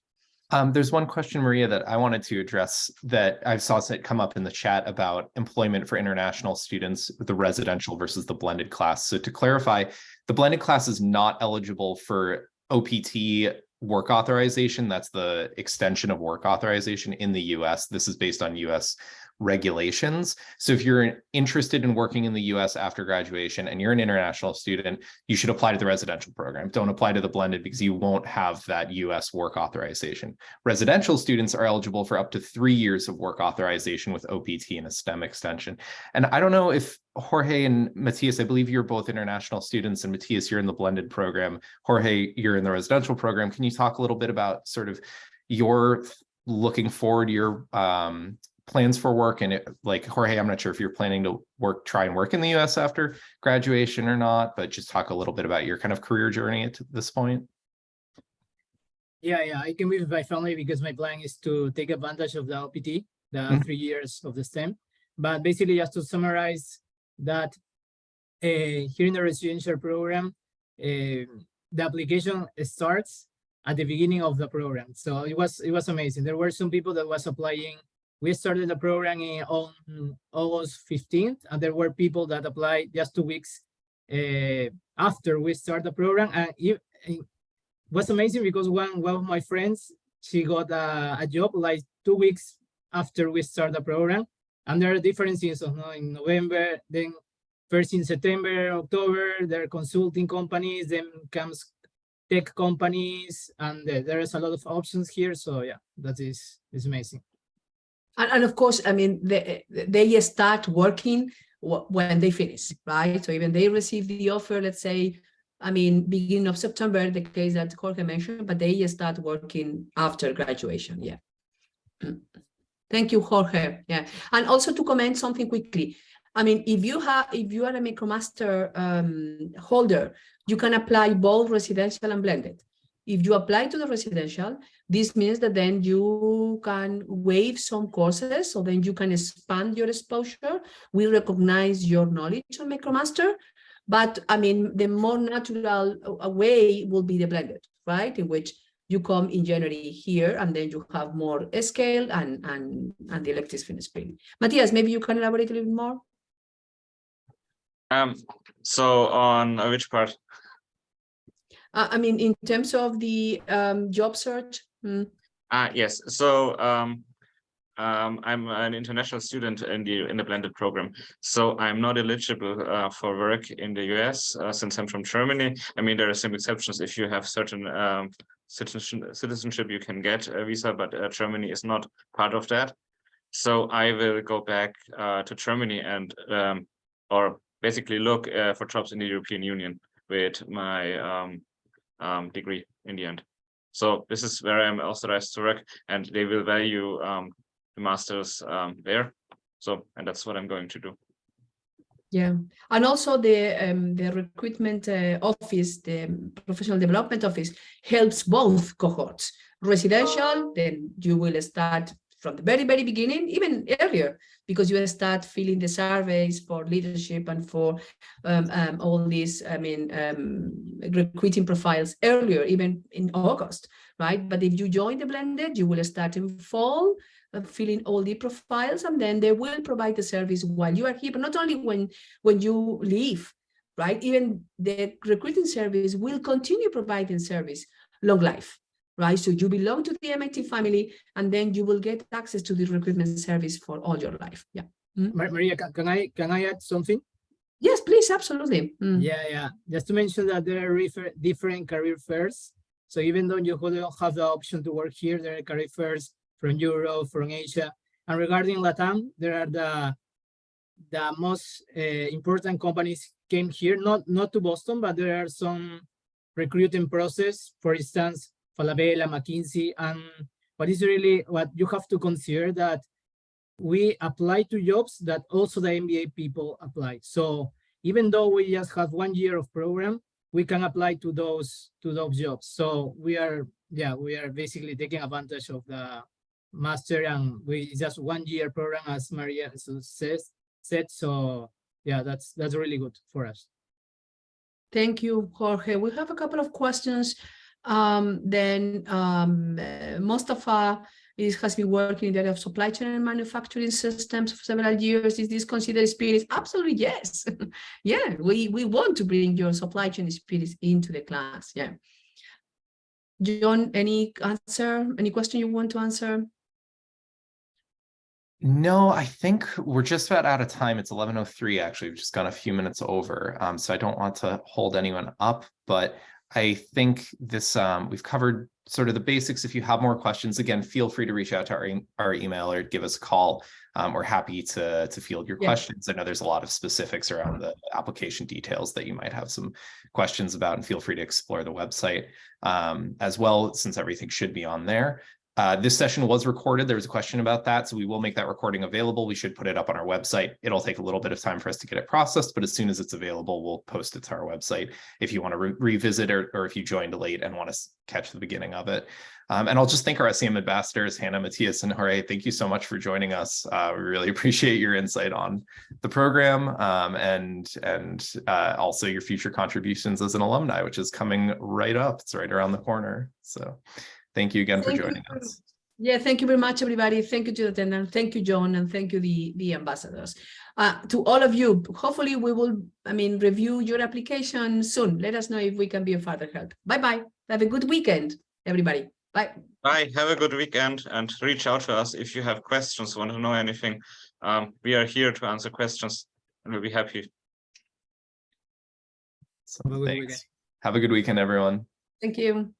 Um, there's one question, Maria, that I wanted to address that I saw it come up in the chat about employment for international students, the residential versus the blended class. So to clarify, the blended class is not eligible for OPT work authorization. That's the extension of work authorization in the US. This is based on US regulations. So if you're interested in working in the US after graduation and you're an international student, you should apply to the residential program. Don't apply to the blended because you won't have that US work authorization. Residential students are eligible for up to three years of work authorization with OPT and a STEM extension. And I don't know if Jorge and Matthias, I believe you're both international students and Matthias, you're in the blended program. Jorge, you're in the residential program. Can you talk a little bit about sort of your looking forward, your um, plans for work and it, like Jorge, I'm not sure if you're planning to work, try and work in the US after graduation or not, but just talk a little bit about your kind of career journey at this point. Yeah, yeah, I can be with my family because my plan is to take advantage of the OPT, the Mhm. three years of the STEM. But basically, just to summarize that uh, here in the residential program, uh, the application starts at the beginning of the program. So it was it was amazing. There were some people that was applying. We started the program in on August 15th, and there were people that applied just two weeks uh, after we start the program. And it, was amazing because one one of my friends she got a, a job like two weeks after we start the program and there are different seasons no? in november then first in september october there are consulting companies then comes tech companies and uh, there is a lot of options here so yeah that is is amazing And, and of course, I mean, they, they start working when they finish, right? So even they receive the offer, let's say, I mean, beginning of September, the case that Jorge mentioned, but they start working after graduation, yeah. Thank you, Jorge, yeah. And also to comment something quickly. I mean, if you have, if you are a MicroMaster um, holder, you can apply both residential and blended. If you apply to the residential, this means that then you can waive some courses, so then you can expand your exposure. We recognize your knowledge on MicroMaster, but I mean, the more natural way will be the blended, right? In which you come in January here, and then you have more scale and and and the electives finish spring. Matthias, maybe you can elaborate a little bit more. Um, so on uh, which part? Uh, I mean, in terms of the um, job search. hmm. Ah, yes, so um, um, I'm an international student in the in the blended program, so I'm not eligible uh, for work in the US uh, since I'm from Germany. I mean, there are some exceptions if you have certain um, citizenship you can get a visa, but uh, Germany is not part of that. So I will go back uh, to Germany and um, or basically look uh, for jobs in the European Union with my um, degree in the end. So this is where I'm authorized to work and they will value um, the masters um, there. So, and that's what I'm going to do. Yeah, and also the um, the recruitment uh, office, the professional development office helps both cohorts. Residential, then you will start from the very, very beginning, even earlier, because you start filling the surveys for leadership and for um, um, all these, I mean, um, recruiting profiles earlier, even in August, right? But if you join the blended, you will start in fall, uh, filling all the profiles, and then they will provide the service while you are here, but not only when, when you leave, right? Even the recruiting service will continue providing service long life, right? So you belong to the MIT family, and then you will get access to the recruitment service for all your life. Yeah. Ma- maria can, can i can i add something Yes, please, absolutely. Mm. Yeah, yeah. Just to mention that there are different career fairs. So even though you don't have the option to work here, there are career fairs from Europe, from Asia. And regarding Latam, there are the the most uh, important companies came here, not not to Boston, but there are some recruiting process. For instance, Falabella, McKinsey, and what is really what you have to consider that we apply to jobs that also the MBA people apply. So even though we just have one year of program, we can apply to those to those jobs. So we are, yeah, we are basically taking advantage of the master and we just one year program as Maria says said. So yeah, that's that's really good for us. Thank you, Jorge. We have a couple of questions. Um, then um, Mustafa is, has been working in the area of supply chain and manufacturing systems for several years. Is this considered experience? Absolutely, yes. yeah, we, we want to bring your supply chain experience into the class. Yeah. John, any answer, any question you want to answer? No, I think we're just about out of time. It's eleven oh three, actually. We've just gone a few minutes over. Um, so I don't want to hold anyone up, but I think this, um, we've covered sort of the basics. If you have more questions, again, feel free to reach out to our, e- our email or give us a call. Um, we're happy to, to field your Yeah. questions. I know there's a lot of specifics around the application details that you might have some questions about and feel free to explore the website um, as well, since everything should be on there. Uh, this session was recorded. There was a question about that, so we will make that recording available. We should put it up on our website. It'll take a little bit of time for us to get it processed, but as soon as it's available, we'll post it to our website if you want to re- revisit or, or if you joined late and want to catch the beginning of it. Um, and I'll just thank our SCM ambassadors, Hannah, Matthias, and Jorge. Thank you so much for joining us. Uh, we really appreciate your insight on the program um, and and uh, also your future contributions as an alumni, which is coming right up. It's right around the corner. So thank you again for Thank you joining for- us. Yeah, thank you very much, everybody. Thank you to the attendant. Thank you, John, and thank you, the, the ambassadors. Uh, to all of you, hopefully we will, I mean, review your application soon. Let us know if we can be of further help. Bye-bye. Have a good weekend, everybody. Bye. Bye, have a good weekend and reach out to us if you have questions, want to know anything. Um, we are here to answer questions and we'll be happy. So Have a good thanks. Have a good weekend, everyone. Thank you.